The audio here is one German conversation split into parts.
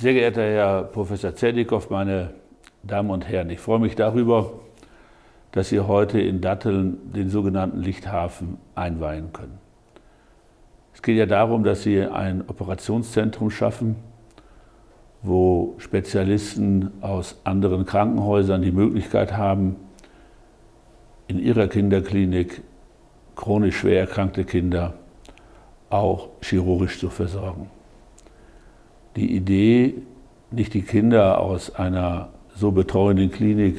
Sehr geehrter Herr Professor Zerdikow, meine Damen und Herren, ich freue mich darüber, dass Sie heute in Datteln den sogenannten Lichthafen einweihen können. Es geht ja darum, dass Sie ein Operationszentrum schaffen, wo Spezialisten aus anderen Krankenhäusern die Möglichkeit haben, in ihrer Kinderklinik chronisch schwer erkrankte Kinder auch chirurgisch zu versorgen die Idee, nicht die Kinder aus einer so betreuenden Klinik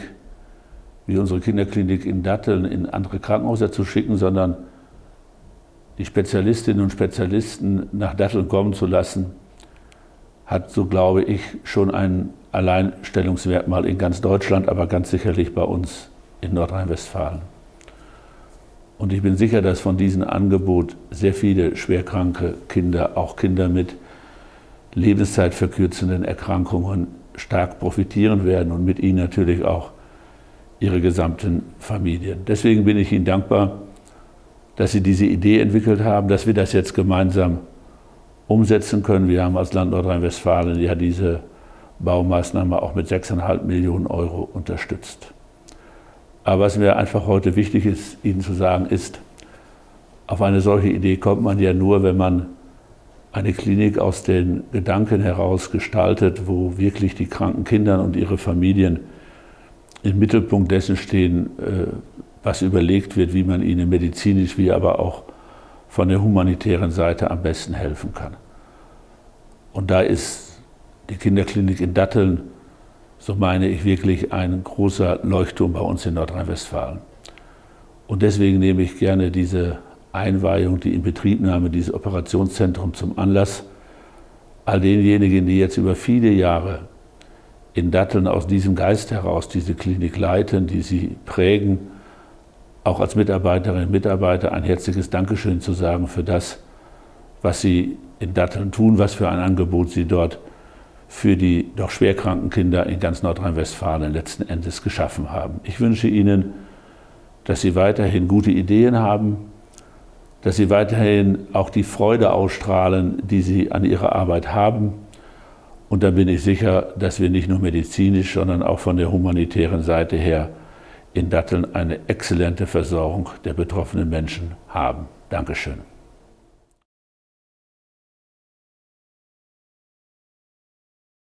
wie unsere Kinderklinik in Datteln in andere Krankenhäuser zu schicken, sondern die Spezialistinnen und Spezialisten nach Datteln kommen zu lassen, hat, so glaube ich, schon ein Alleinstellungsmerkmal in ganz Deutschland, aber ganz sicherlich bei uns in Nordrhein-Westfalen. Und ich bin sicher, dass von diesem Angebot sehr viele schwerkranke Kinder, auch Kinder mit lebenszeitverkürzenden Erkrankungen stark profitieren werden und mit ihnen natürlich auch ihre gesamten Familien. Deswegen bin ich Ihnen dankbar, dass Sie diese Idee entwickelt haben, dass wir das jetzt gemeinsam umsetzen können. Wir haben als Land Nordrhein-Westfalen ja diese Baumaßnahme auch mit 6,5 Millionen Euro unterstützt. Aber was mir einfach heute wichtig ist, Ihnen zu sagen, ist, auf eine solche Idee kommt man ja nur, wenn man eine Klinik aus den Gedanken heraus gestaltet, wo wirklich die kranken Kinder und ihre Familien im Mittelpunkt dessen stehen, äh, was überlegt wird, wie man ihnen medizinisch wie aber auch von der humanitären Seite am besten helfen kann. Und da ist die Kinderklinik in Datteln, so meine ich, wirklich ein großer Leuchtturm bei uns in Nordrhein-Westfalen. Und deswegen nehme ich gerne diese Einweihung, die Inbetriebnahme dieses Operationszentrums zum Anlass, all denjenigen, die jetzt über viele Jahre in Datteln aus diesem Geist heraus diese Klinik leiten, die sie prägen, auch als Mitarbeiterinnen und Mitarbeiter ein herzliches Dankeschön zu sagen für das, was sie in Datteln tun, was für ein Angebot sie dort für die doch schwerkranken Kinder in ganz Nordrhein-Westfalen letzten Endes geschaffen haben. Ich wünsche Ihnen, dass Sie weiterhin gute Ideen haben, dass sie weiterhin auch die Freude ausstrahlen, die sie an ihrer Arbeit haben. Und dann bin ich sicher, dass wir nicht nur medizinisch, sondern auch von der humanitären Seite her in Datteln eine exzellente Versorgung der betroffenen Menschen haben. Dankeschön.